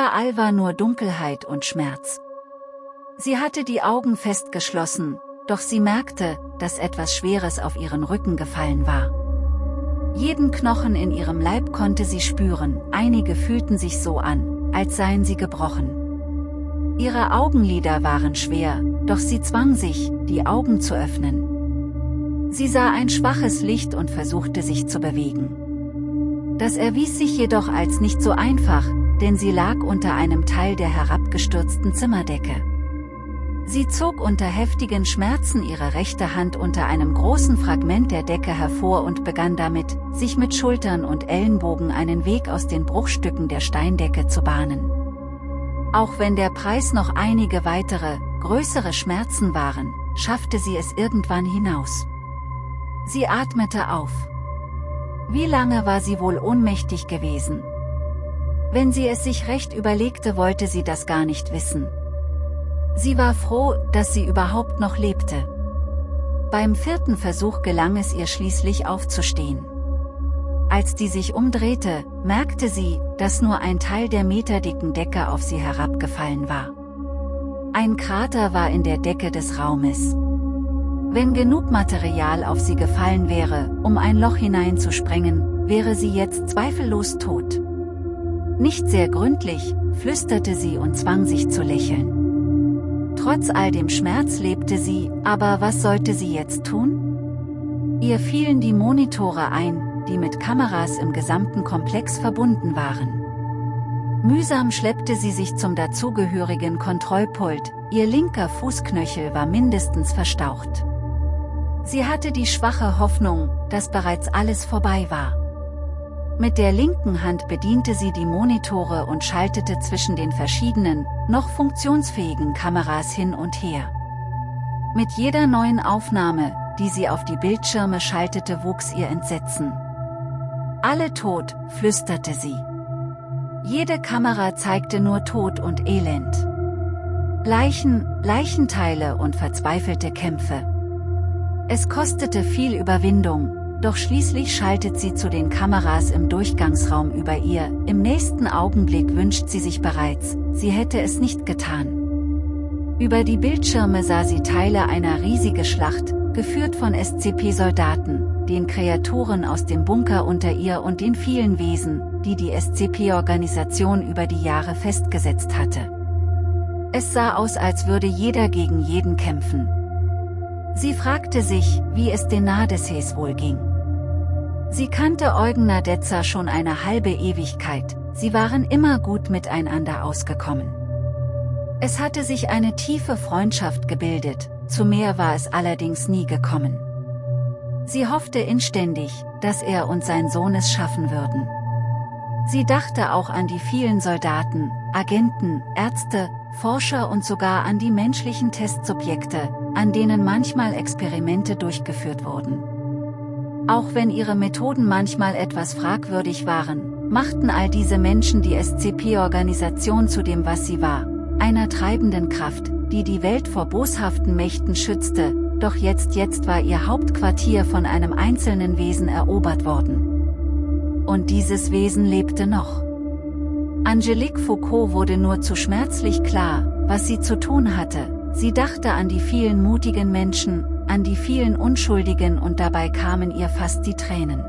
Überall war nur Dunkelheit und Schmerz. Sie hatte die Augen fest geschlossen, doch sie merkte, dass etwas Schweres auf ihren Rücken gefallen war. Jeden Knochen in ihrem Leib konnte sie spüren, einige fühlten sich so an, als seien sie gebrochen. Ihre Augenlider waren schwer, doch sie zwang sich, die Augen zu öffnen. Sie sah ein schwaches Licht und versuchte sich zu bewegen. Das erwies sich jedoch als nicht so einfach, denn sie lag unter einem Teil der herabgestürzten Zimmerdecke. Sie zog unter heftigen Schmerzen ihre rechte Hand unter einem großen Fragment der Decke hervor und begann damit, sich mit Schultern und Ellenbogen einen Weg aus den Bruchstücken der Steindecke zu bahnen. Auch wenn der Preis noch einige weitere, größere Schmerzen waren, schaffte sie es irgendwann hinaus. Sie atmete auf. Wie lange war sie wohl ohnmächtig gewesen? Wenn sie es sich recht überlegte wollte sie das gar nicht wissen. Sie war froh, dass sie überhaupt noch lebte. Beim vierten Versuch gelang es ihr schließlich aufzustehen. Als die sich umdrehte, merkte sie, dass nur ein Teil der meterdicken Decke auf sie herabgefallen war. Ein Krater war in der Decke des Raumes. Wenn genug Material auf sie gefallen wäre, um ein Loch hineinzusprengen, wäre sie jetzt zweifellos tot. Nicht sehr gründlich, flüsterte sie und zwang sich zu lächeln. Trotz all dem Schmerz lebte sie, aber was sollte sie jetzt tun? Ihr fielen die Monitore ein, die mit Kameras im gesamten Komplex verbunden waren. Mühsam schleppte sie sich zum dazugehörigen Kontrollpult, ihr linker Fußknöchel war mindestens verstaucht. Sie hatte die schwache Hoffnung, dass bereits alles vorbei war. Mit der linken Hand bediente sie die Monitore und schaltete zwischen den verschiedenen, noch funktionsfähigen Kameras hin und her. Mit jeder neuen Aufnahme, die sie auf die Bildschirme schaltete wuchs ihr Entsetzen. Alle tot, flüsterte sie. Jede Kamera zeigte nur Tod und Elend. Leichen, Leichenteile und verzweifelte Kämpfe. Es kostete viel Überwindung, doch schließlich schaltet sie zu den Kameras im Durchgangsraum über ihr, im nächsten Augenblick wünscht sie sich bereits, sie hätte es nicht getan. Über die Bildschirme sah sie Teile einer riesigen Schlacht, geführt von SCP-Soldaten, den Kreaturen aus dem Bunker unter ihr und den vielen Wesen, die die SCP-Organisation über die Jahre festgesetzt hatte. Es sah aus als würde jeder gegen jeden kämpfen. Sie fragte sich, wie es den Nadeses wohl ging. Sie kannte Eugen Nadezza schon eine halbe Ewigkeit, sie waren immer gut miteinander ausgekommen. Es hatte sich eine tiefe Freundschaft gebildet, zu mehr war es allerdings nie gekommen. Sie hoffte inständig, dass er und sein Sohn es schaffen würden. Sie dachte auch an die vielen Soldaten, Agenten, Ärzte, Forscher und sogar an die menschlichen Testsubjekte, an denen manchmal Experimente durchgeführt wurden. Auch wenn ihre Methoden manchmal etwas fragwürdig waren, machten all diese Menschen die SCP-Organisation zu dem was sie war, einer treibenden Kraft, die die Welt vor boshaften Mächten schützte, doch jetzt jetzt war ihr Hauptquartier von einem einzelnen Wesen erobert worden. Und dieses Wesen lebte noch. Angelique Foucault wurde nur zu schmerzlich klar, was sie zu tun hatte, sie dachte an die vielen mutigen Menschen, an die vielen Unschuldigen und dabei kamen ihr fast die Tränen.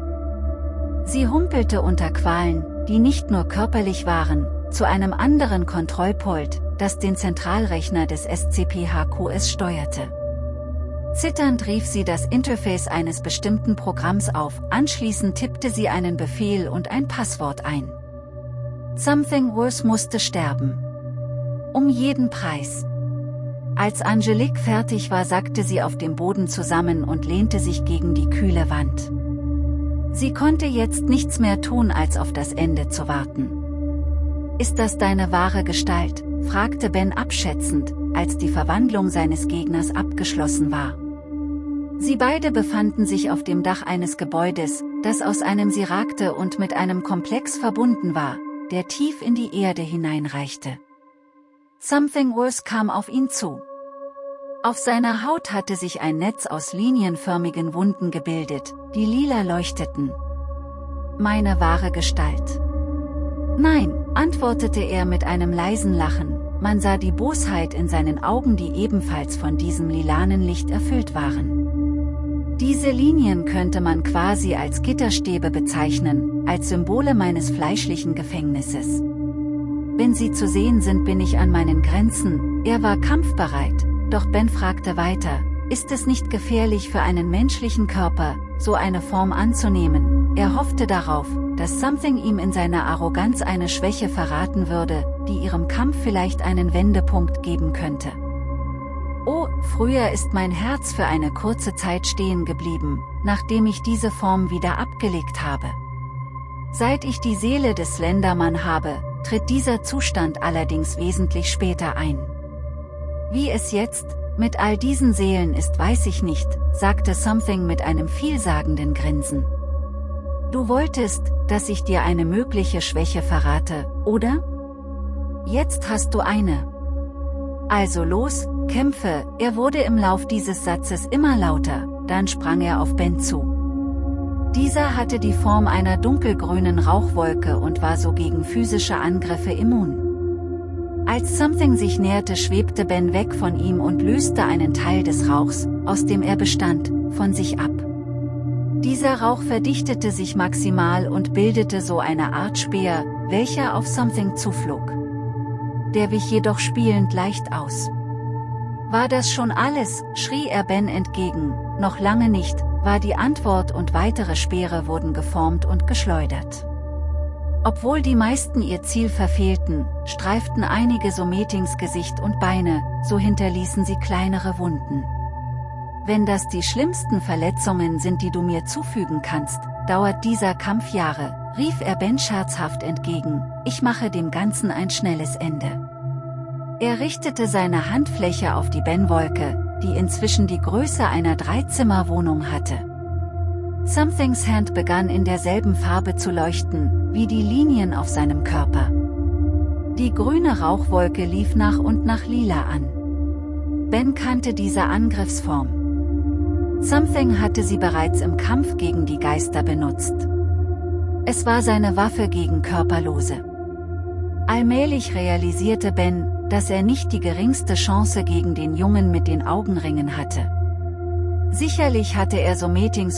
Sie humpelte unter Qualen, die nicht nur körperlich waren, zu einem anderen Kontrollpult, das den Zentralrechner des SCP-HQS steuerte. Zitternd rief sie das Interface eines bestimmten Programms auf, anschließend tippte sie einen Befehl und ein Passwort ein. Something Worse musste sterben. Um jeden Preis. Als Angelique fertig war sackte sie auf dem Boden zusammen und lehnte sich gegen die kühle Wand. Sie konnte jetzt nichts mehr tun als auf das Ende zu warten. Ist das deine wahre Gestalt? fragte Ben abschätzend, als die Verwandlung seines Gegners abgeschlossen war. Sie beide befanden sich auf dem Dach eines Gebäudes, das aus einem sie ragte und mit einem Komplex verbunden war, der tief in die Erde hineinreichte. Something Worse kam auf ihn zu. Auf seiner Haut hatte sich ein Netz aus linienförmigen Wunden gebildet, die lila leuchteten. Meine wahre Gestalt. Nein, antwortete er mit einem leisen Lachen, man sah die Bosheit in seinen Augen die ebenfalls von diesem lilanen Licht erfüllt waren. Diese Linien könnte man quasi als Gitterstäbe bezeichnen, als Symbole meines fleischlichen Gefängnisses. Wenn sie zu sehen sind bin ich an meinen Grenzen, er war kampfbereit, doch Ben fragte weiter, ist es nicht gefährlich für einen menschlichen Körper, so eine Form anzunehmen, er hoffte darauf, dass Something ihm in seiner Arroganz eine Schwäche verraten würde, die ihrem Kampf vielleicht einen Wendepunkt geben könnte. Oh, früher ist mein Herz für eine kurze Zeit stehen geblieben, nachdem ich diese Form wieder abgelegt habe. Seit ich die Seele des Slendermann habe, tritt dieser Zustand allerdings wesentlich später ein. Wie es jetzt, mit all diesen Seelen ist weiß ich nicht, sagte Something mit einem vielsagenden Grinsen. Du wolltest, dass ich dir eine mögliche Schwäche verrate, oder? Jetzt hast du eine. Also los, kämpfe, er wurde im Lauf dieses Satzes immer lauter, dann sprang er auf Ben zu. Dieser hatte die Form einer dunkelgrünen Rauchwolke und war so gegen physische Angriffe immun. Als Something sich näherte schwebte Ben weg von ihm und löste einen Teil des Rauchs, aus dem er bestand, von sich ab. Dieser Rauch verdichtete sich maximal und bildete so eine Art Speer, welcher auf Something zuflog. Der wich jedoch spielend leicht aus. War das schon alles, schrie er Ben entgegen, noch lange nicht, war die Antwort und weitere Speere wurden geformt und geschleudert. Obwohl die meisten ihr Ziel verfehlten, streiften einige Sometings Gesicht und Beine, so hinterließen sie kleinere Wunden. Wenn das die schlimmsten Verletzungen sind die du mir zufügen kannst, dauert dieser Kampf Jahre, rief er Ben scherzhaft entgegen, ich mache dem Ganzen ein schnelles Ende. Er richtete seine Handfläche auf die Ben-Wolke, die inzwischen die Größe einer Dreizimmerwohnung hatte. Somethings Hand begann in derselben Farbe zu leuchten, wie die Linien auf seinem Körper. Die grüne Rauchwolke lief nach und nach lila an. Ben kannte diese Angriffsform. Something hatte sie bereits im Kampf gegen die Geister benutzt. Es war seine Waffe gegen Körperlose. Allmählich realisierte Ben, dass er nicht die geringste Chance gegen den Jungen mit den Augenringen hatte. Sicherlich hatte er so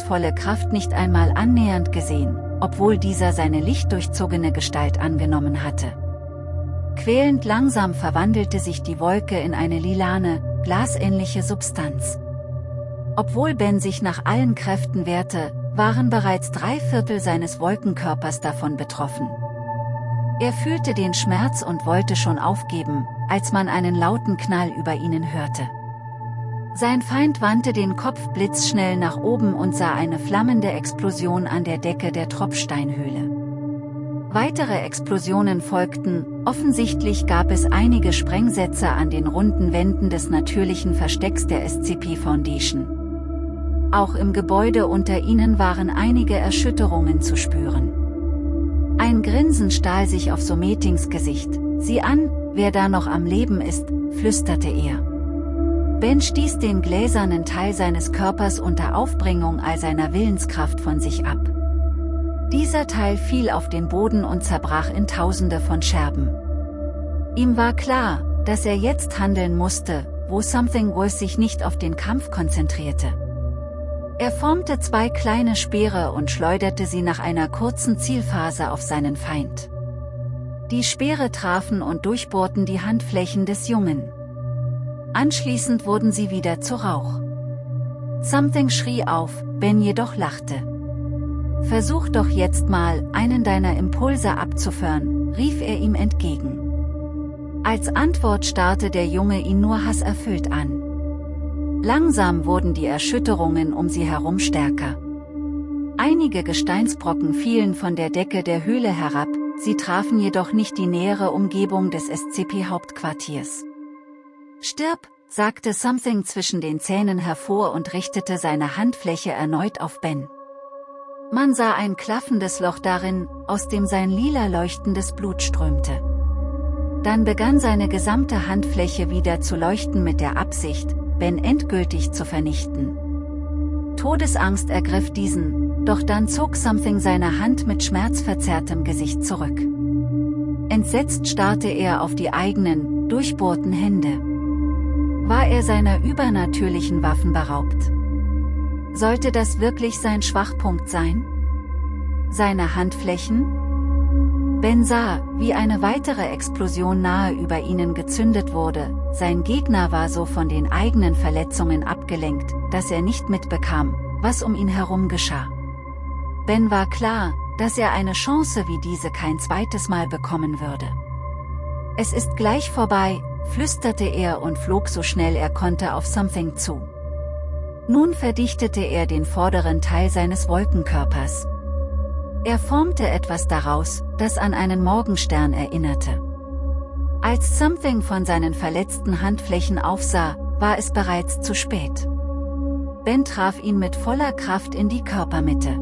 volle Kraft nicht einmal annähernd gesehen, obwohl dieser seine lichtdurchzogene Gestalt angenommen hatte. Quälend langsam verwandelte sich die Wolke in eine lilane, glasähnliche Substanz. Obwohl Ben sich nach allen Kräften wehrte, waren bereits drei Viertel seines Wolkenkörpers davon betroffen. Er fühlte den Schmerz und wollte schon aufgeben, als man einen lauten Knall über ihnen hörte. Sein Feind wandte den Kopf blitzschnell nach oben und sah eine flammende Explosion an der Decke der Tropfsteinhöhle. Weitere Explosionen folgten, offensichtlich gab es einige Sprengsätze an den runden Wänden des natürlichen Verstecks der SCP Foundation. Auch im Gebäude unter ihnen waren einige Erschütterungen zu spüren. Ein Grinsen stahl sich auf Sometings Gesicht. Sieh an, wer da noch am Leben ist, flüsterte er. Ben stieß den gläsernen Teil seines Körpers unter Aufbringung all seiner Willenskraft von sich ab. Dieser Teil fiel auf den Boden und zerbrach in tausende von Scherben. Ihm war klar, dass er jetzt handeln musste, wo Something Worth sich nicht auf den Kampf konzentrierte. Er formte zwei kleine Speere und schleuderte sie nach einer kurzen Zielphase auf seinen Feind. Die Speere trafen und durchbohrten die Handflächen des Jungen. Anschließend wurden sie wieder zu Rauch. Something schrie auf, Ben jedoch lachte. Versuch doch jetzt mal, einen deiner Impulse abzuführen, rief er ihm entgegen. Als Antwort starrte der Junge ihn nur hasserfüllt an. Langsam wurden die Erschütterungen um sie herum stärker. Einige Gesteinsbrocken fielen von der Decke der Höhle herab, sie trafen jedoch nicht die nähere Umgebung des SCP-Hauptquartiers. Stirb, sagte Something zwischen den Zähnen hervor und richtete seine Handfläche erneut auf Ben. Man sah ein klaffendes Loch darin, aus dem sein lila leuchtendes Blut strömte. Dann begann seine gesamte Handfläche wieder zu leuchten mit der Absicht, Ben endgültig zu vernichten. Todesangst ergriff diesen, doch dann zog Something seine Hand mit schmerzverzerrtem Gesicht zurück. Entsetzt starrte er auf die eigenen, durchbohrten Hände. War er seiner übernatürlichen Waffen beraubt? Sollte das wirklich sein Schwachpunkt sein? Seine Handflächen? Ben sah, wie eine weitere Explosion nahe über ihnen gezündet wurde, sein Gegner war so von den eigenen Verletzungen abgelenkt, dass er nicht mitbekam, was um ihn herum geschah. Ben war klar, dass er eine Chance wie diese kein zweites Mal bekommen würde. Es ist gleich vorbei, flüsterte er und flog so schnell er konnte auf Something zu. Nun verdichtete er den vorderen Teil seines Wolkenkörpers. Er formte etwas daraus, das an einen Morgenstern erinnerte. Als Something von seinen verletzten Handflächen aufsah, war es bereits zu spät. Ben traf ihn mit voller Kraft in die Körpermitte.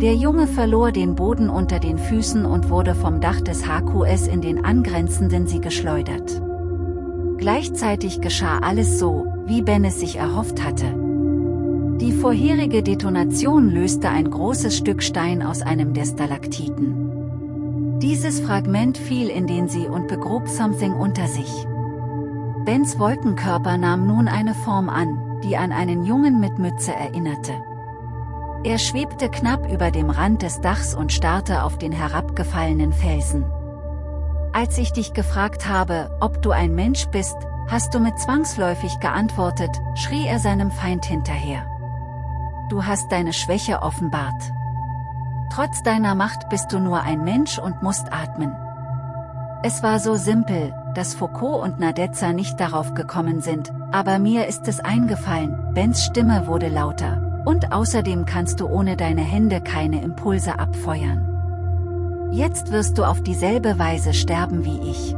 Der Junge verlor den Boden unter den Füßen und wurde vom Dach des HQS in den angrenzenden Sie geschleudert. Gleichzeitig geschah alles so, wie Ben es sich erhofft hatte. Die vorherige Detonation löste ein großes Stück Stein aus einem der Stalaktiten. Dieses Fragment fiel in den See und begrub Something unter sich. Bens Wolkenkörper nahm nun eine Form an, die an einen Jungen mit Mütze erinnerte. Er schwebte knapp über dem Rand des Dachs und starrte auf den herabgefallenen Felsen. Als ich dich gefragt habe, ob du ein Mensch bist, hast du mit zwangsläufig geantwortet, schrie er seinem Feind hinterher. Du hast deine Schwäche offenbart. Trotz deiner Macht bist du nur ein Mensch und musst atmen. Es war so simpel, dass Foucault und Nadezza nicht darauf gekommen sind, aber mir ist es eingefallen, Bens Stimme wurde lauter, und außerdem kannst du ohne deine Hände keine Impulse abfeuern. Jetzt wirst du auf dieselbe Weise sterben wie ich.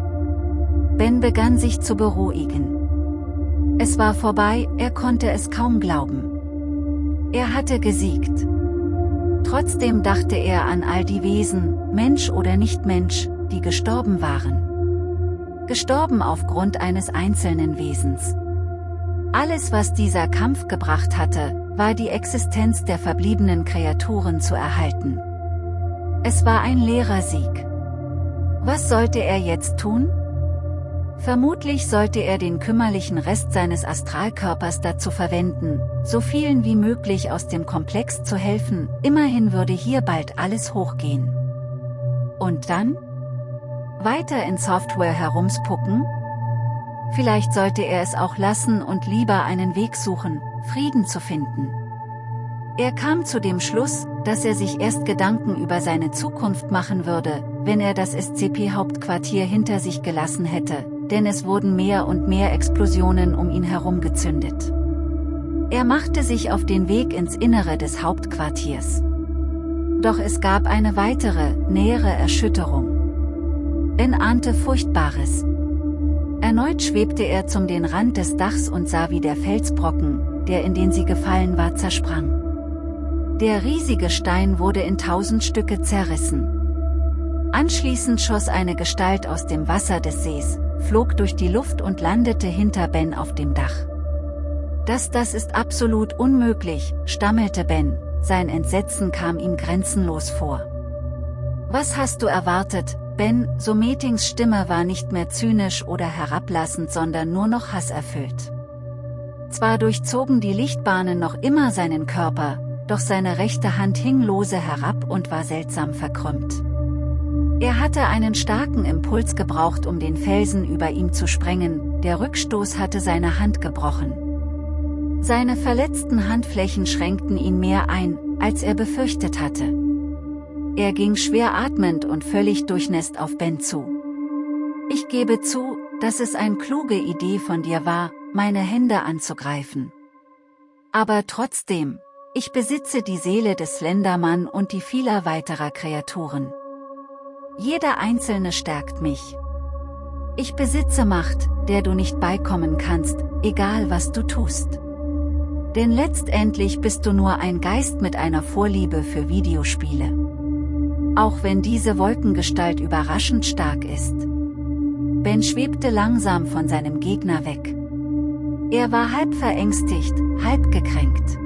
Ben begann sich zu beruhigen. Es war vorbei, er konnte es kaum glauben. Er hatte gesiegt. Trotzdem dachte er an all die Wesen, Mensch oder nicht Mensch, die gestorben waren. Gestorben aufgrund eines einzelnen Wesens. Alles was dieser Kampf gebracht hatte, war die Existenz der verbliebenen Kreaturen zu erhalten. Es war ein leerer Sieg. Was sollte er jetzt tun? Vermutlich sollte er den kümmerlichen Rest seines Astralkörpers dazu verwenden, so vielen wie möglich aus dem Komplex zu helfen, immerhin würde hier bald alles hochgehen. Und dann? Weiter in Software herumspucken? Vielleicht sollte er es auch lassen und lieber einen Weg suchen, Frieden zu finden. Er kam zu dem Schluss, dass er sich erst Gedanken über seine Zukunft machen würde, wenn er das SCP-Hauptquartier hinter sich gelassen hätte, denn es wurden mehr und mehr Explosionen um ihn herum gezündet. Er machte sich auf den Weg ins Innere des Hauptquartiers. Doch es gab eine weitere, nähere Erschütterung. Ben ahnte Furchtbares. Erneut schwebte er zum den Rand des Dachs und sah wie der Felsbrocken, der in den sie gefallen war zersprang. Der riesige Stein wurde in tausend Stücke zerrissen. Anschließend schoss eine Gestalt aus dem Wasser des Sees, flog durch die Luft und landete hinter Ben auf dem Dach. Das das ist absolut unmöglich, stammelte Ben, sein Entsetzen kam ihm grenzenlos vor. Was hast du erwartet, Ben, so Metings Stimme war nicht mehr zynisch oder herablassend sondern nur noch hasserfüllt. Zwar durchzogen die Lichtbahnen noch immer seinen Körper, doch seine rechte Hand hing lose herab und war seltsam verkrümmt. Er hatte einen starken Impuls gebraucht um den Felsen über ihm zu sprengen, der Rückstoß hatte seine Hand gebrochen. Seine verletzten Handflächen schränkten ihn mehr ein, als er befürchtet hatte. Er ging schwer atmend und völlig durchnässt auf Ben zu. Ich gebe zu, dass es eine kluge Idee von dir war, meine Hände anzugreifen. Aber trotzdem, ich besitze die Seele des Slendermann und die vieler weiterer Kreaturen. Jeder einzelne stärkt mich. Ich besitze Macht, der du nicht beikommen kannst, egal was du tust. Denn letztendlich bist du nur ein Geist mit einer Vorliebe für Videospiele. Auch wenn diese Wolkengestalt überraschend stark ist. Ben schwebte langsam von seinem Gegner weg. Er war halb verängstigt, halb gekränkt.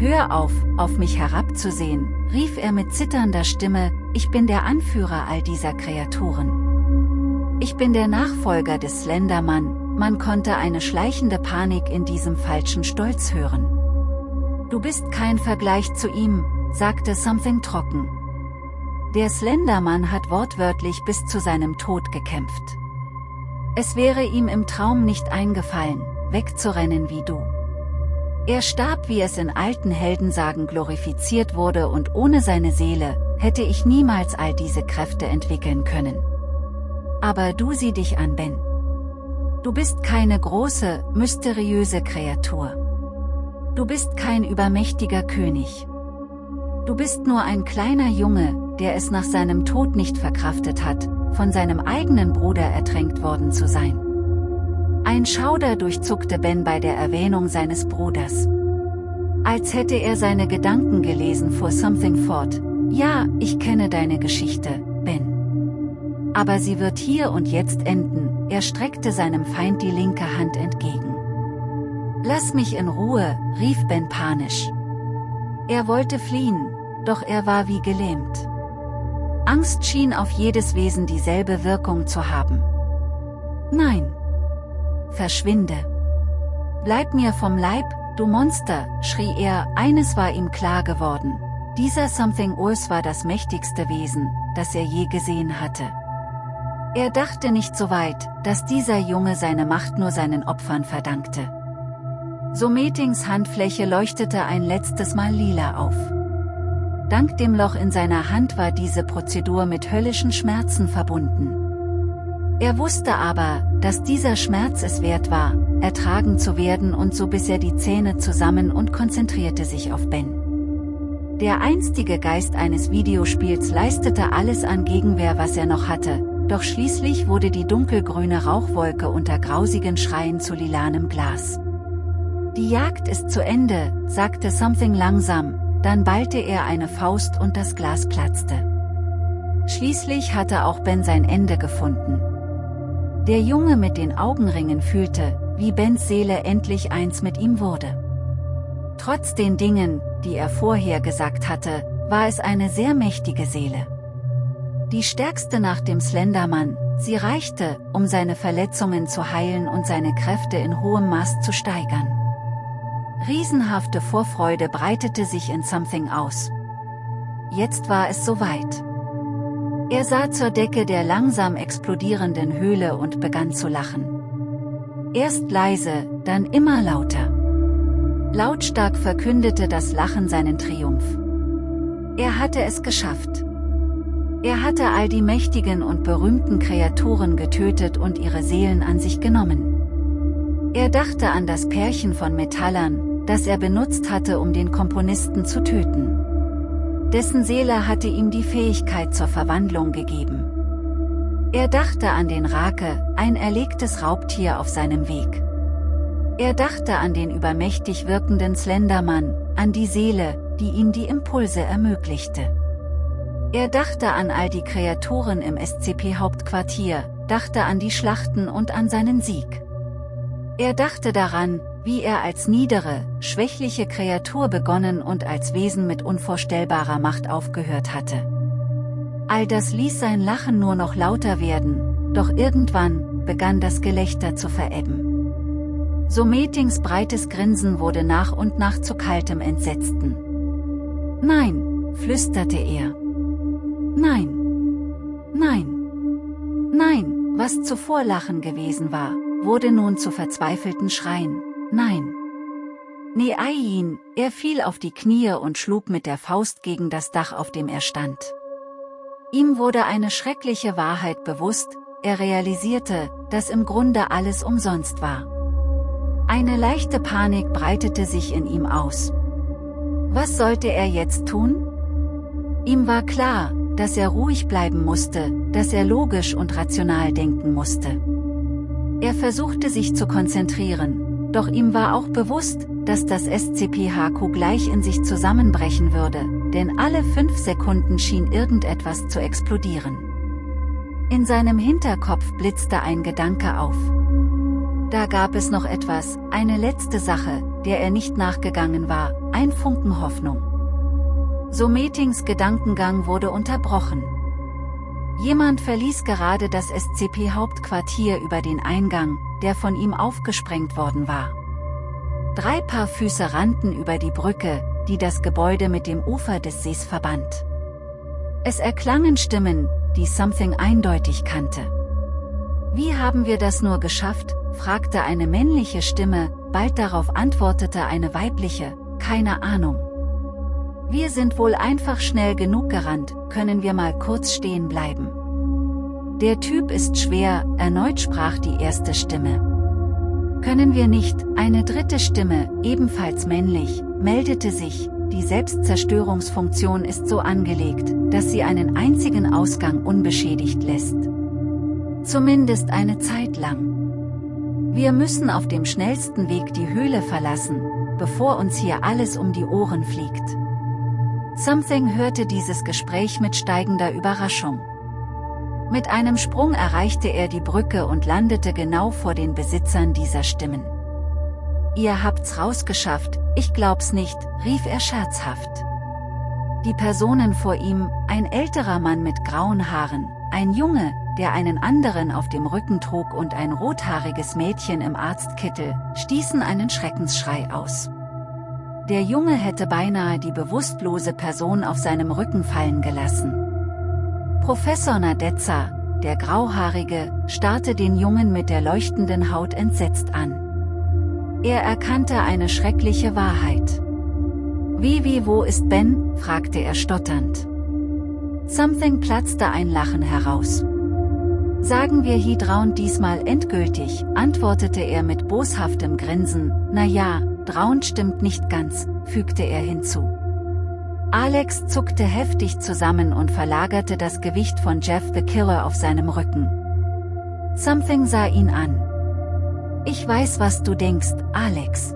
Hör auf, auf mich herabzusehen, rief er mit zitternder Stimme, ich bin der Anführer all dieser Kreaturen. Ich bin der Nachfolger des Slenderman, man konnte eine schleichende Panik in diesem falschen Stolz hören. Du bist kein Vergleich zu ihm, sagte Something trocken. Der Slenderman hat wortwörtlich bis zu seinem Tod gekämpft. Es wäre ihm im Traum nicht eingefallen, wegzurennen wie du. Er starb wie es in alten Heldensagen glorifiziert wurde und ohne seine Seele, hätte ich niemals all diese Kräfte entwickeln können. Aber du sieh dich an Ben. Du bist keine große, mysteriöse Kreatur. Du bist kein übermächtiger König. Du bist nur ein kleiner Junge, der es nach seinem Tod nicht verkraftet hat, von seinem eigenen Bruder ertränkt worden zu sein. Ein Schauder durchzuckte Ben bei der Erwähnung seines Bruders. Als hätte er seine Gedanken gelesen fuhr Something fort. Ja, ich kenne deine Geschichte, Ben. Aber sie wird hier und jetzt enden, er streckte seinem Feind die linke Hand entgegen. Lass mich in Ruhe, rief Ben panisch. Er wollte fliehen, doch er war wie gelähmt. Angst schien auf jedes Wesen dieselbe Wirkung zu haben. Nein, verschwinde. Bleib mir vom Leib, du Monster, schrie er, eines war ihm klar geworden. Dieser Something Urs war das mächtigste Wesen, das er je gesehen hatte. Er dachte nicht so weit, dass dieser Junge seine Macht nur seinen Opfern verdankte. Sometings Handfläche leuchtete ein letztes Mal lila auf. Dank dem Loch in seiner Hand war diese Prozedur mit höllischen Schmerzen verbunden. Er wusste aber, dass dieser Schmerz es wert war, ertragen zu werden und so biss er die Zähne zusammen und konzentrierte sich auf Ben. Der einstige Geist eines Videospiels leistete alles an Gegenwehr was er noch hatte, doch schließlich wurde die dunkelgrüne Rauchwolke unter grausigen Schreien zu lilanem Glas. Die Jagd ist zu Ende, sagte Something langsam, dann ballte er eine Faust und das Glas platzte. Schließlich hatte auch Ben sein Ende gefunden. Der Junge mit den Augenringen fühlte, wie Bens Seele endlich eins mit ihm wurde. Trotz den Dingen, die er vorher gesagt hatte, war es eine sehr mächtige Seele. Die stärkste nach dem Slendermann, sie reichte, um seine Verletzungen zu heilen und seine Kräfte in hohem Maß zu steigern. Riesenhafte Vorfreude breitete sich in Something aus. Jetzt war es soweit. Er sah zur Decke der langsam explodierenden Höhle und begann zu lachen. Erst leise, dann immer lauter. Lautstark verkündete das Lachen seinen Triumph. Er hatte es geschafft. Er hatte all die mächtigen und berühmten Kreaturen getötet und ihre Seelen an sich genommen. Er dachte an das Pärchen von Metallern, das er benutzt hatte um den Komponisten zu töten. Dessen Seele hatte ihm die Fähigkeit zur Verwandlung gegeben. Er dachte an den Rake, ein erlegtes Raubtier auf seinem Weg. Er dachte an den übermächtig wirkenden Slendermann, an die Seele, die ihm die Impulse ermöglichte. Er dachte an all die Kreaturen im SCP-Hauptquartier, dachte an die Schlachten und an seinen Sieg. Er dachte daran, wie er als niedere, schwächliche Kreatur begonnen und als Wesen mit unvorstellbarer Macht aufgehört hatte. All das ließ sein Lachen nur noch lauter werden, doch irgendwann begann das Gelächter zu verebben. So Metings breites Grinsen wurde nach und nach zu kaltem Entsetzten. Nein, flüsterte er. Nein. Nein. Nein, was zuvor Lachen gewesen war, wurde nun zu verzweifelten Schreien. Nein. Neain, er fiel auf die Knie und schlug mit der Faust gegen das Dach auf dem er stand. Ihm wurde eine schreckliche Wahrheit bewusst, er realisierte, dass im Grunde alles umsonst war. Eine leichte Panik breitete sich in ihm aus. Was sollte er jetzt tun? Ihm war klar, dass er ruhig bleiben musste, dass er logisch und rational denken musste. Er versuchte sich zu konzentrieren, doch ihm war auch bewusst, dass das SCP-HQ gleich in sich zusammenbrechen würde, denn alle fünf Sekunden schien irgendetwas zu explodieren. In seinem Hinterkopf blitzte ein Gedanke auf. Da gab es noch etwas, eine letzte Sache, der er nicht nachgegangen war, ein Funken Hoffnung. Sometings Gedankengang wurde unterbrochen. Jemand verließ gerade das SCP-Hauptquartier über den Eingang, der von ihm aufgesprengt worden war. Drei Paar Füße rannten über die Brücke, die das Gebäude mit dem Ufer des Sees verband. Es erklangen Stimmen, die Something eindeutig kannte. Wie haben wir das nur geschafft, fragte eine männliche Stimme, bald darauf antwortete eine weibliche, keine Ahnung. Wir sind wohl einfach schnell genug gerannt, können wir mal kurz stehen bleiben. Der Typ ist schwer, erneut sprach die erste Stimme. Können wir nicht, eine dritte Stimme, ebenfalls männlich, meldete sich, die Selbstzerstörungsfunktion ist so angelegt, dass sie einen einzigen Ausgang unbeschädigt lässt. Zumindest eine Zeit lang. Wir müssen auf dem schnellsten Weg die Höhle verlassen, bevor uns hier alles um die Ohren fliegt. Something hörte dieses Gespräch mit steigender Überraschung. Mit einem Sprung erreichte er die Brücke und landete genau vor den Besitzern dieser Stimmen. Ihr habt's rausgeschafft, ich glaub's nicht, rief er scherzhaft. Die Personen vor ihm, ein älterer Mann mit grauen Haaren, ein Junge, der einen anderen auf dem Rücken trug und ein rothaariges Mädchen im Arztkittel, stießen einen Schreckensschrei aus. Der Junge hätte beinahe die bewusstlose Person auf seinem Rücken fallen gelassen. Professor Nadezza, der Grauhaarige, starrte den Jungen mit der leuchtenden Haut entsetzt an. Er erkannte eine schreckliche Wahrheit. Wie wie wo ist Ben? fragte er stotternd. Something platzte ein Lachen heraus. Sagen wir Hydraun diesmal endgültig, antwortete er mit boshaftem Grinsen, na ja, Draun stimmt nicht ganz, fügte er hinzu. Alex zuckte heftig zusammen und verlagerte das Gewicht von Jeff the Killer auf seinem Rücken. Something sah ihn an. Ich weiß was du denkst, Alex.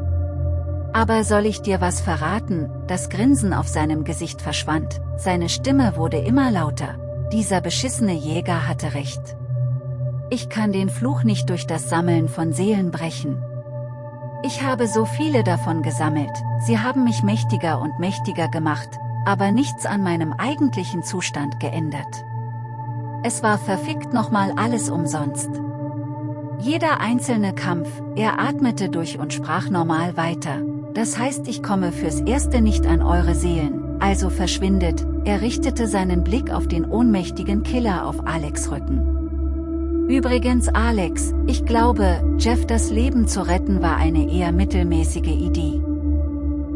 Aber soll ich dir was verraten, das Grinsen auf seinem Gesicht verschwand, seine Stimme wurde immer lauter, dieser beschissene Jäger hatte recht. Ich kann den Fluch nicht durch das Sammeln von Seelen brechen. Ich habe so viele davon gesammelt, sie haben mich mächtiger und mächtiger gemacht, aber nichts an meinem eigentlichen Zustand geändert. Es war verfickt nochmal alles umsonst. Jeder einzelne Kampf, er atmete durch und sprach normal weiter, das heißt ich komme fürs Erste nicht an eure Seelen, also verschwindet, er richtete seinen Blick auf den ohnmächtigen Killer auf Alex Rücken. Übrigens Alex, ich glaube, Jeff das Leben zu retten war eine eher mittelmäßige Idee.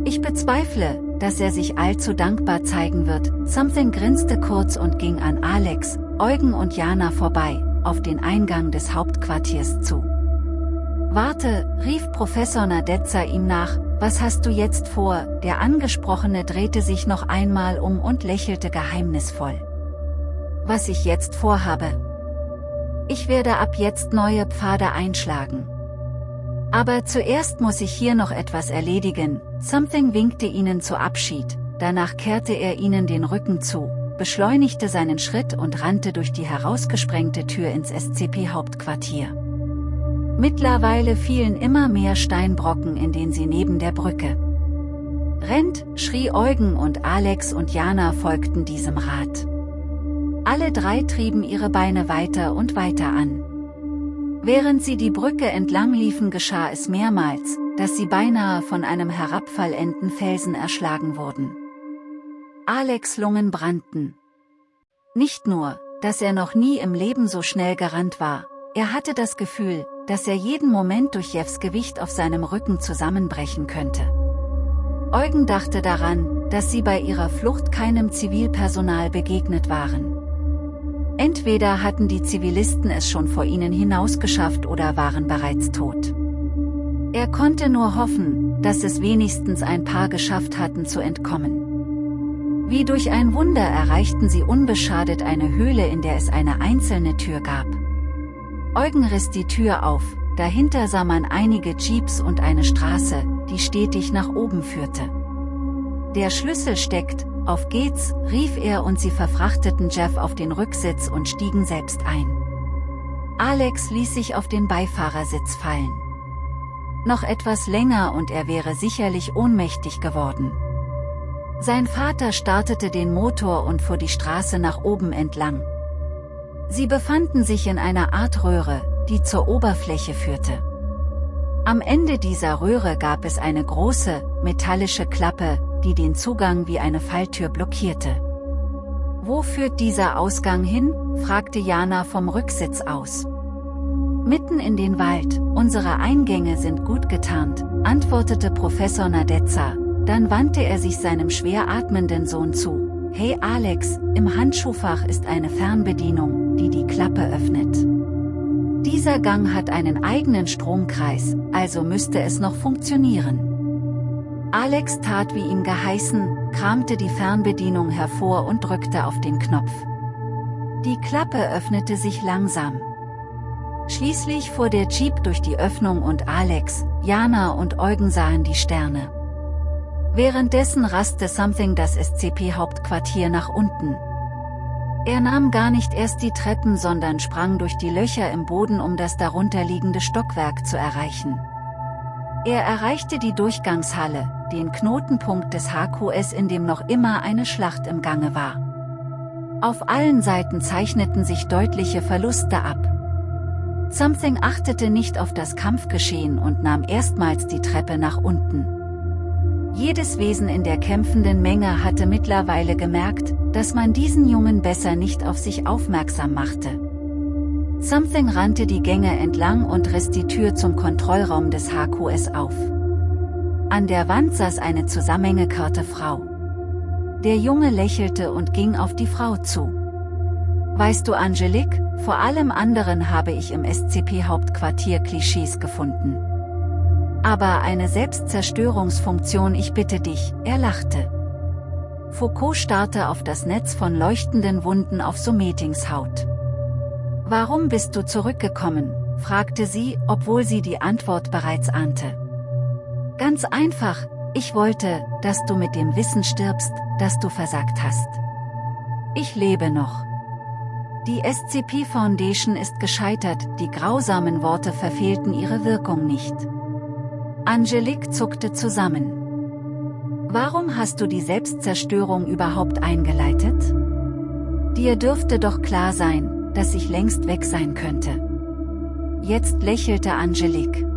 Ich bezweifle, dass er sich allzu dankbar zeigen wird. Something grinste kurz und ging an Alex, Eugen und Jana vorbei, auf den Eingang des Hauptquartiers zu. Warte, rief Professor Nadezza ihm nach, was hast du jetzt vor? Der Angesprochene drehte sich noch einmal um und lächelte geheimnisvoll. Was ich jetzt vorhabe? Ich werde ab jetzt neue Pfade einschlagen. Aber zuerst muss ich hier noch etwas erledigen, Something winkte ihnen zu Abschied, danach kehrte er ihnen den Rücken zu, beschleunigte seinen Schritt und rannte durch die herausgesprengte Tür ins SCP-Hauptquartier. Mittlerweile fielen immer mehr Steinbrocken in den sie neben der Brücke. Rennt, schrie Eugen und Alex und Jana folgten diesem Rat. Alle drei trieben ihre Beine weiter und weiter an. Während sie die Brücke entlang liefen geschah es mehrmals, dass sie beinahe von einem herabfallenden Felsen erschlagen wurden. Alex Lungen brannten. Nicht nur, dass er noch nie im Leben so schnell gerannt war, er hatte das Gefühl, dass er jeden Moment durch Jeffs Gewicht auf seinem Rücken zusammenbrechen könnte. Eugen dachte daran, dass sie bei ihrer Flucht keinem Zivilpersonal begegnet waren. Entweder hatten die Zivilisten es schon vor ihnen hinausgeschafft oder waren bereits tot. Er konnte nur hoffen, dass es wenigstens ein paar geschafft hatten zu entkommen. Wie durch ein Wunder erreichten sie unbeschadet eine Höhle in der es eine einzelne Tür gab. Eugen riss die Tür auf, dahinter sah man einige Jeeps und eine Straße, die stetig nach oben führte. Der Schlüssel steckt, auf geht's, rief er und sie verfrachteten Jeff auf den Rücksitz und stiegen selbst ein. Alex ließ sich auf den Beifahrersitz fallen. Noch etwas länger und er wäre sicherlich ohnmächtig geworden. Sein Vater startete den Motor und fuhr die Straße nach oben entlang. Sie befanden sich in einer Art Röhre, die zur Oberfläche führte. Am Ende dieser Röhre gab es eine große, metallische Klappe, die den Zugang wie eine Falltür blockierte. Wo führt dieser Ausgang hin? fragte Jana vom Rücksitz aus. Mitten in den Wald, unsere Eingänge sind gut getarnt, antwortete Professor Nadezza, dann wandte er sich seinem schwer atmenden Sohn zu. Hey Alex, im Handschuhfach ist eine Fernbedienung, die die Klappe öffnet. Dieser Gang hat einen eigenen Stromkreis, also müsste es noch funktionieren. Alex tat wie ihm geheißen, kramte die Fernbedienung hervor und drückte auf den Knopf. Die Klappe öffnete sich langsam. Schließlich fuhr der Jeep durch die Öffnung und Alex, Jana und Eugen sahen die Sterne. Währenddessen raste Something das SCP-Hauptquartier nach unten. Er nahm gar nicht erst die Treppen sondern sprang durch die Löcher im Boden um das darunterliegende Stockwerk zu erreichen. Er erreichte die Durchgangshalle, den Knotenpunkt des HQS in dem noch immer eine Schlacht im Gange war. Auf allen Seiten zeichneten sich deutliche Verluste ab. Something achtete nicht auf das Kampfgeschehen und nahm erstmals die Treppe nach unten. Jedes Wesen in der kämpfenden Menge hatte mittlerweile gemerkt, dass man diesen Jungen besser nicht auf sich aufmerksam machte. Something rannte die Gänge entlang und riss die Tür zum Kontrollraum des HQS auf. An der Wand saß eine zusammengekörte Frau. Der Junge lächelte und ging auf die Frau zu. Weißt du Angelique, vor allem anderen habe ich im SCP-Hauptquartier Klischees gefunden. Aber eine Selbstzerstörungsfunktion ich bitte dich, er lachte. Foucault starrte auf das Netz von leuchtenden Wunden auf Sumetings Haut. Warum bist du zurückgekommen, fragte sie, obwohl sie die Antwort bereits ahnte. Ganz einfach, ich wollte, dass du mit dem Wissen stirbst, das du versagt hast. Ich lebe noch. Die SCP Foundation ist gescheitert, die grausamen Worte verfehlten ihre Wirkung nicht. Angelique zuckte zusammen. Warum hast du die Selbstzerstörung überhaupt eingeleitet? Dir dürfte doch klar sein, dass ich längst weg sein könnte. Jetzt lächelte Angelique.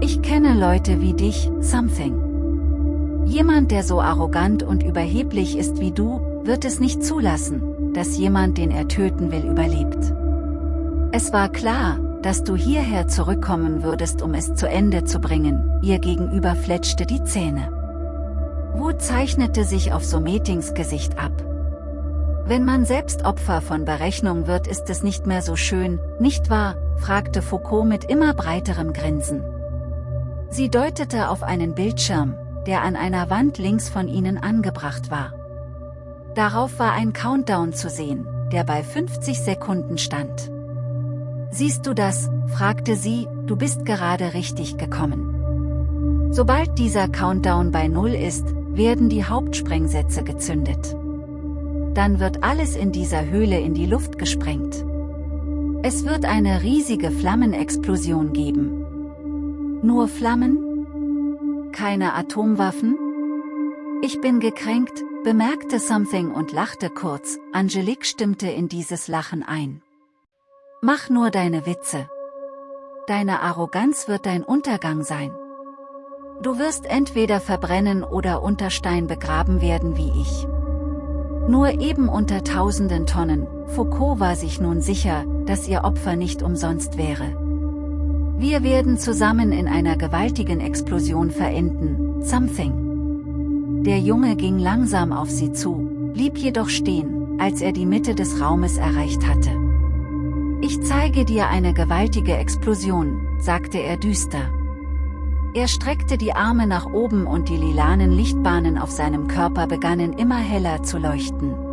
Ich kenne Leute wie dich, Something. Jemand der so arrogant und überheblich ist wie du, wird es nicht zulassen, dass jemand den er töten will überlebt. Es war klar, dass du hierher zurückkommen würdest um es zu Ende zu bringen, ihr gegenüber fletschte die Zähne. Wut zeichnete sich auf Sometings Gesicht ab. Wenn man selbst Opfer von Berechnung wird ist es nicht mehr so schön, nicht wahr, fragte Foucault mit immer breiterem Grinsen. Sie deutete auf einen Bildschirm, der an einer Wand links von ihnen angebracht war. Darauf war ein Countdown zu sehen, der bei 50 Sekunden stand. Siehst du das, fragte sie, du bist gerade richtig gekommen. Sobald dieser Countdown bei Null ist, werden die Hauptsprengsätze gezündet. Dann wird alles in dieser Höhle in die Luft gesprengt. Es wird eine riesige Flammenexplosion geben. Nur Flammen? Keine Atomwaffen? Ich bin gekränkt, bemerkte Something und lachte kurz, Angelique stimmte in dieses Lachen ein. Mach nur deine Witze. Deine Arroganz wird dein Untergang sein. Du wirst entweder verbrennen oder unter Stein begraben werden wie ich. Nur eben unter tausenden Tonnen, Foucault war sich nun sicher, dass ihr Opfer nicht umsonst wäre. Wir werden zusammen in einer gewaltigen Explosion verenden, something. Der Junge ging langsam auf sie zu, blieb jedoch stehen, als er die Mitte des Raumes erreicht hatte. Ich zeige dir eine gewaltige Explosion, sagte er düster. Er streckte die Arme nach oben und die lilanen Lichtbahnen auf seinem Körper begannen immer heller zu leuchten.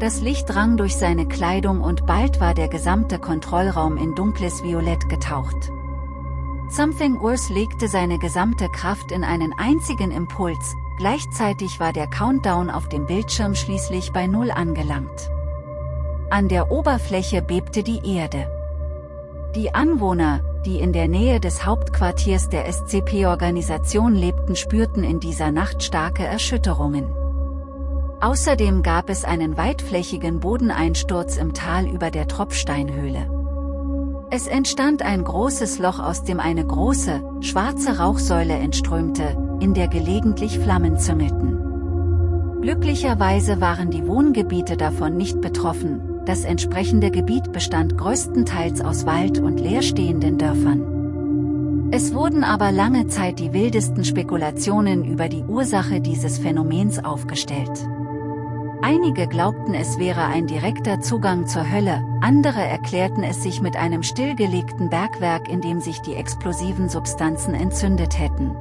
Das Licht drang durch seine Kleidung und bald war der gesamte Kontrollraum in dunkles Violett getaucht. Something Urs legte seine gesamte Kraft in einen einzigen Impuls, gleichzeitig war der Countdown auf dem Bildschirm schließlich bei Null angelangt. An der Oberfläche bebte die Erde. Die Anwohner, die in der Nähe des Hauptquartiers der SCP-Organisation lebten spürten in dieser Nacht starke Erschütterungen. Außerdem gab es einen weitflächigen Bodeneinsturz im Tal über der Tropfsteinhöhle. Es entstand ein großes Loch aus dem eine große, schwarze Rauchsäule entströmte, in der gelegentlich Flammen züngelten. Glücklicherweise waren die Wohngebiete davon nicht betroffen, das entsprechende Gebiet bestand größtenteils aus Wald und leerstehenden Dörfern. Es wurden aber lange Zeit die wildesten Spekulationen über die Ursache dieses Phänomens aufgestellt. Einige glaubten es wäre ein direkter Zugang zur Hölle, andere erklärten es sich mit einem stillgelegten Bergwerk in dem sich die explosiven Substanzen entzündet hätten.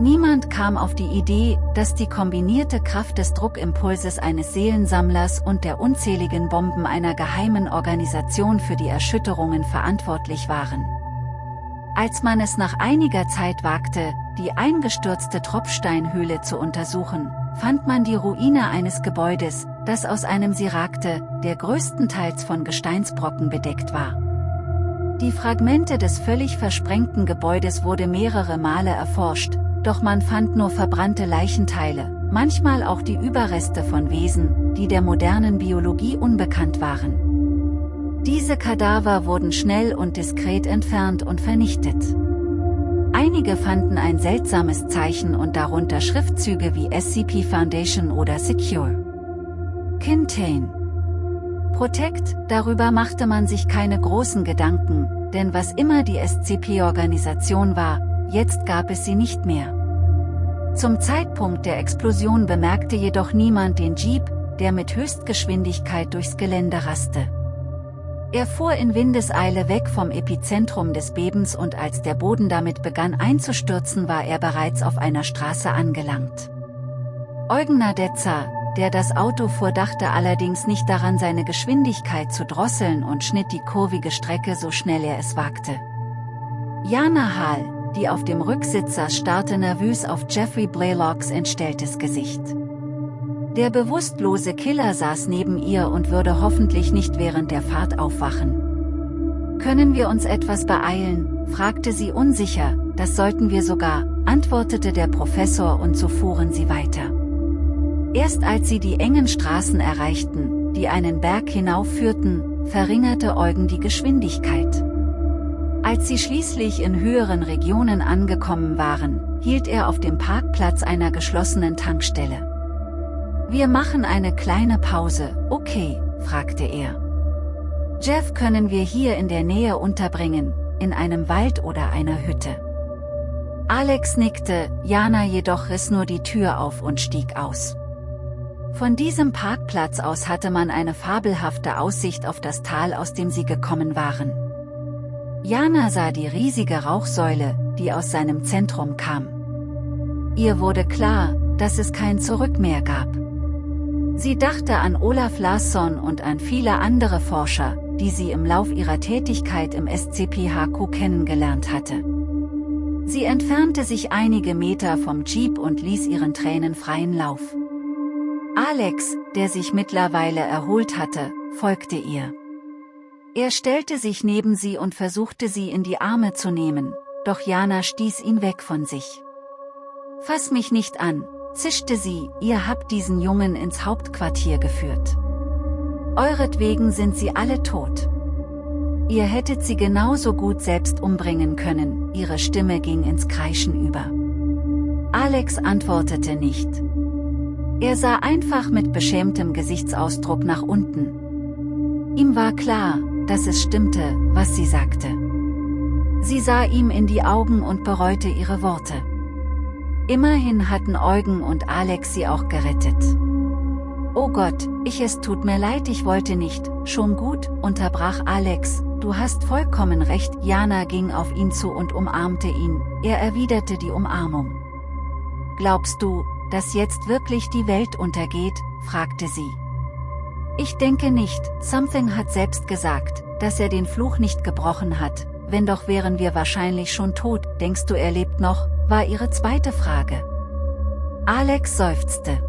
Niemand kam auf die Idee, dass die kombinierte Kraft des Druckimpulses eines Seelensammlers und der unzähligen Bomben einer geheimen Organisation für die Erschütterungen verantwortlich waren. Als man es nach einiger Zeit wagte, die eingestürzte Tropfsteinhöhle zu untersuchen, fand man die Ruine eines Gebäudes, das aus einem Sie ragte, der größtenteils von Gesteinsbrocken bedeckt war. Die Fragmente des völlig versprengten Gebäudes wurde mehrere Male erforscht, doch man fand nur verbrannte Leichenteile, manchmal auch die Überreste von Wesen, die der modernen Biologie unbekannt waren. Diese Kadaver wurden schnell und diskret entfernt und vernichtet. Einige fanden ein seltsames Zeichen und darunter Schriftzüge wie SCP Foundation oder Secure. Contain. Protect, darüber machte man sich keine großen Gedanken, denn was immer die SCP-Organisation war, jetzt gab es sie nicht mehr. Zum Zeitpunkt der Explosion bemerkte jedoch niemand den Jeep, der mit Höchstgeschwindigkeit durchs Gelände raste. Er fuhr in Windeseile weg vom Epizentrum des Bebens und als der Boden damit begann einzustürzen war er bereits auf einer Straße angelangt. Eugen Nadetza, der das Auto fuhr dachte allerdings nicht daran seine Geschwindigkeit zu drosseln und schnitt die kurvige Strecke so schnell er es wagte. Jana Hall, die auf dem Rücksitz saß starrte nervös auf Jeffrey Blaylocks entstelltes Gesicht. Der bewusstlose Killer saß neben ihr und würde hoffentlich nicht während der Fahrt aufwachen. Können wir uns etwas beeilen, fragte sie unsicher, das sollten wir sogar, antwortete der Professor und so fuhren sie weiter. Erst als sie die engen Straßen erreichten, die einen Berg hinaufführten, verringerte Eugen die Geschwindigkeit. Als sie schließlich in höheren Regionen angekommen waren, hielt er auf dem Parkplatz einer geschlossenen Tankstelle. Wir machen eine kleine Pause, okay, fragte er. Jeff können wir hier in der Nähe unterbringen, in einem Wald oder einer Hütte. Alex nickte, Jana jedoch riss nur die Tür auf und stieg aus. Von diesem Parkplatz aus hatte man eine fabelhafte Aussicht auf das Tal aus dem sie gekommen waren. Jana sah die riesige Rauchsäule, die aus seinem Zentrum kam. Ihr wurde klar, dass es kein Zurück mehr gab. Sie dachte an Olaf Larsson und an viele andere Forscher, die sie im Lauf ihrer Tätigkeit im SCP-HQ kennengelernt hatte. Sie entfernte sich einige Meter vom Jeep und ließ ihren Tränen freien Lauf. Alex, der sich mittlerweile erholt hatte, folgte ihr. Er stellte sich neben sie und versuchte sie in die Arme zu nehmen, doch Jana stieß ihn weg von sich. Fass mich nicht an, zischte sie, ihr habt diesen Jungen ins Hauptquartier geführt. Euretwegen sind sie alle tot. Ihr hättet sie genauso gut selbst umbringen können, ihre Stimme ging ins Kreischen über. Alex antwortete nicht. Er sah einfach mit beschämtem Gesichtsausdruck nach unten. Ihm war klar, dass es stimmte, was sie sagte. Sie sah ihm in die Augen und bereute ihre Worte. Immerhin hatten Eugen und Alex sie auch gerettet. Oh Gott, ich es tut mir leid ich wollte nicht, schon gut, unterbrach Alex, du hast vollkommen recht, Jana ging auf ihn zu und umarmte ihn, er erwiderte die Umarmung. Glaubst du, dass jetzt wirklich die Welt untergeht, fragte sie. Ich denke nicht, Something hat selbst gesagt, dass er den Fluch nicht gebrochen hat, wenn doch wären wir wahrscheinlich schon tot, denkst du er lebt noch, war ihre zweite Frage. Alex seufzte.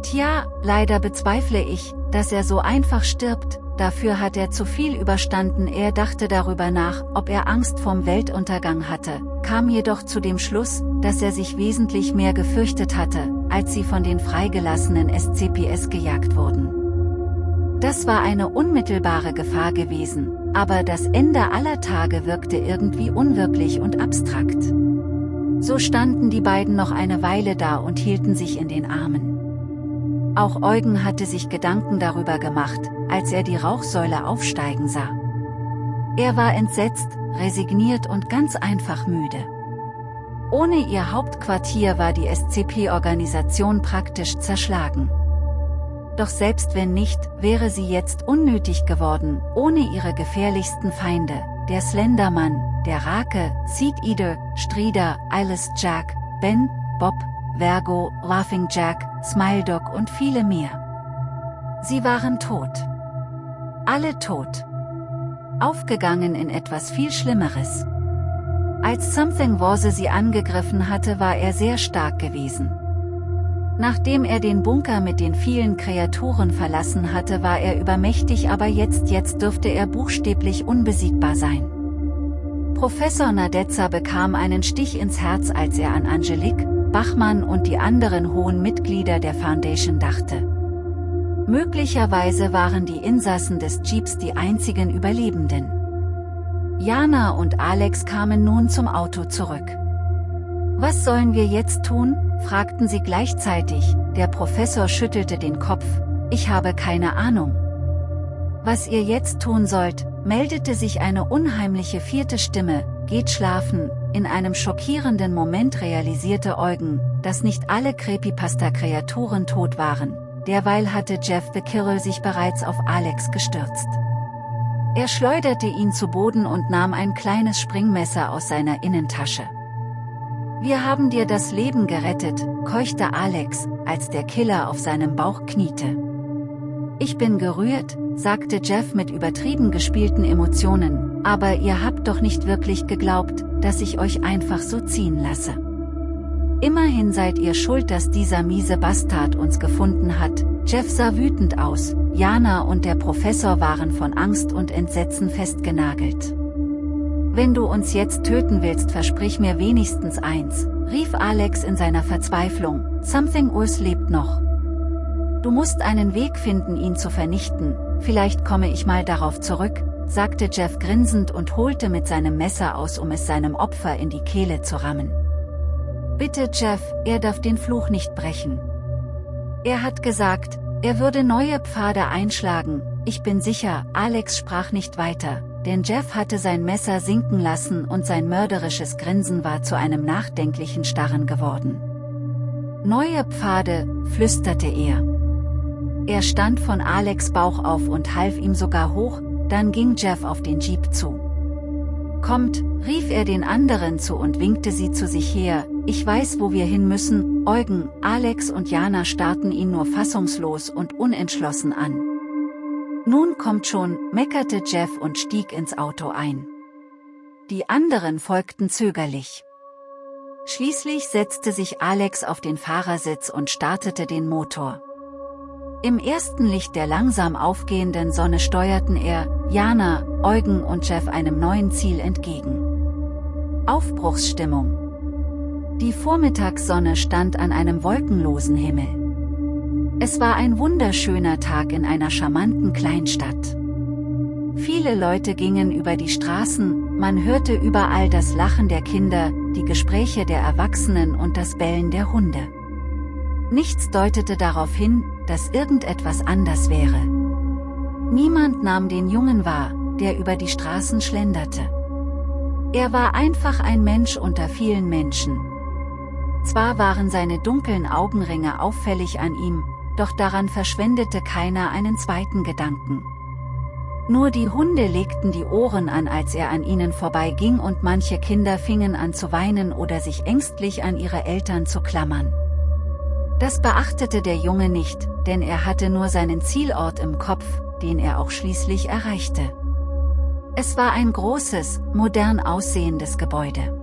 Tja, leider bezweifle ich, dass er so einfach stirbt, dafür hat er zu viel überstanden. Er dachte darüber nach, ob er Angst vorm Weltuntergang hatte, kam jedoch zu dem Schluss, dass er sich wesentlich mehr gefürchtet hatte, als sie von den freigelassenen SCPS gejagt wurden. Das war eine unmittelbare Gefahr gewesen, aber das Ende aller Tage wirkte irgendwie unwirklich und abstrakt. So standen die beiden noch eine Weile da und hielten sich in den Armen. Auch Eugen hatte sich Gedanken darüber gemacht, als er die Rauchsäule aufsteigen sah. Er war entsetzt, resigniert und ganz einfach müde. Ohne ihr Hauptquartier war die SCP-Organisation praktisch zerschlagen. Doch selbst wenn nicht, wäre sie jetzt unnötig geworden, ohne ihre gefährlichsten Feinde, der Slendermann, der Rake, Seed Eater, Strider, Eyeless Jack, Ben, Bob, Vergo, Laughing Jack, Smile Dog und viele mehr. Sie waren tot. Alle tot. Aufgegangen in etwas viel Schlimmeres. Als Something Warse sie angegriffen hatte war er sehr stark gewesen. Nachdem er den Bunker mit den vielen Kreaturen verlassen hatte war er übermächtig aber jetzt jetzt dürfte er buchstäblich unbesiegbar sein. Professor Nadezza bekam einen Stich ins Herz als er an Angelique, Bachmann und die anderen hohen Mitglieder der Foundation dachte. Möglicherweise waren die Insassen des Jeeps die einzigen Überlebenden. Jana und Alex kamen nun zum Auto zurück. Was sollen wir jetzt tun? Fragten sie gleichzeitig, der Professor schüttelte den Kopf, ich habe keine Ahnung. Was ihr jetzt tun sollt, meldete sich eine unheimliche vierte Stimme, geht schlafen, in einem schockierenden Moment realisierte Eugen, dass nicht alle Creepypasta-Kreaturen tot waren, derweil hatte Jeff the Kirill sich bereits auf Alex gestürzt. Er schleuderte ihn zu Boden und nahm ein kleines Springmesser aus seiner Innentasche. Wir haben dir das Leben gerettet, keuchte Alex, als der Killer auf seinem Bauch kniete. Ich bin gerührt, sagte Jeff mit übertrieben gespielten Emotionen, aber ihr habt doch nicht wirklich geglaubt, dass ich euch einfach so ziehen lasse. Immerhin seid ihr schuld, dass dieser miese Bastard uns gefunden hat, Jeff sah wütend aus, Jana und der Professor waren von Angst und Entsetzen festgenagelt. Wenn du uns jetzt töten willst versprich mir wenigstens eins, rief Alex in seiner Verzweiflung, Something Urs lebt noch. Du musst einen Weg finden ihn zu vernichten, vielleicht komme ich mal darauf zurück, sagte Jeff grinsend und holte mit seinem Messer aus um es seinem Opfer in die Kehle zu rammen. Bitte Jeff, er darf den Fluch nicht brechen. Er hat gesagt, er würde neue Pfade einschlagen, ich bin sicher, Alex sprach nicht weiter, denn Jeff hatte sein Messer sinken lassen und sein mörderisches Grinsen war zu einem nachdenklichen Starren geworden. Neue Pfade, flüsterte er. Er stand von Alex Bauch auf und half ihm sogar hoch, dann ging Jeff auf den Jeep zu. Kommt, rief er den anderen zu und winkte sie zu sich her, ich weiß wo wir hin müssen, Eugen, Alex und Jana starrten ihn nur fassungslos und unentschlossen an. Nun kommt schon, meckerte Jeff und stieg ins Auto ein. Die anderen folgten zögerlich. Schließlich setzte sich Alex auf den Fahrersitz und startete den Motor. Im ersten Licht der langsam aufgehenden Sonne steuerten er, Jana, Eugen und Jeff einem neuen Ziel entgegen. Aufbruchsstimmung. Die Vormittagssonne stand an einem wolkenlosen Himmel. Es war ein wunderschöner Tag in einer charmanten Kleinstadt. Viele Leute gingen über die Straßen, man hörte überall das Lachen der Kinder, die Gespräche der Erwachsenen und das Bellen der Hunde. Nichts deutete darauf hin, dass irgendetwas anders wäre. Niemand nahm den Jungen wahr, der über die Straßen schlenderte. Er war einfach ein Mensch unter vielen Menschen. Zwar waren seine dunklen Augenringe auffällig an ihm, doch daran verschwendete keiner einen zweiten Gedanken. Nur die Hunde legten die Ohren an als er an ihnen vorbeiging und manche Kinder fingen an zu weinen oder sich ängstlich an ihre Eltern zu klammern. Das beachtete der Junge nicht, denn er hatte nur seinen Zielort im Kopf, den er auch schließlich erreichte. Es war ein großes, modern aussehendes Gebäude.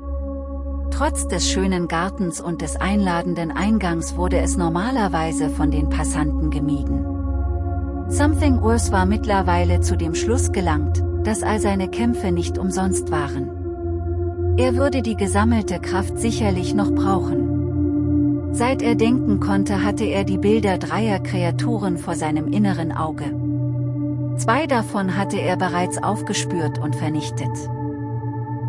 Trotz des schönen Gartens und des einladenden Eingangs wurde es normalerweise von den Passanten gemieden. Something Urs war mittlerweile zu dem Schluss gelangt, dass all seine Kämpfe nicht umsonst waren. Er würde die gesammelte Kraft sicherlich noch brauchen. Seit er denken konnte hatte er die Bilder dreier Kreaturen vor seinem inneren Auge. Zwei davon hatte er bereits aufgespürt und vernichtet.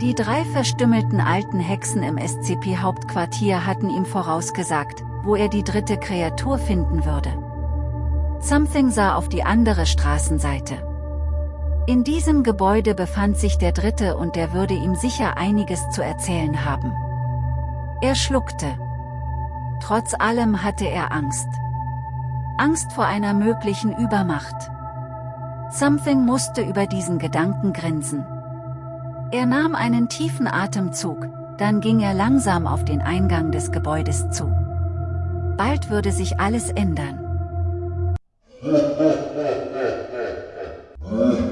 Die drei verstümmelten alten Hexen im SCP-Hauptquartier hatten ihm vorausgesagt, wo er die dritte Kreatur finden würde. Something sah auf die andere Straßenseite. In diesem Gebäude befand sich der dritte und der würde ihm sicher einiges zu erzählen haben. Er schluckte. Trotz allem hatte er Angst. Angst vor einer möglichen Übermacht. Something musste über diesen Gedanken grinsen. Er nahm einen tiefen Atemzug, dann ging er langsam auf den Eingang des Gebäudes zu. Bald würde sich alles ändern.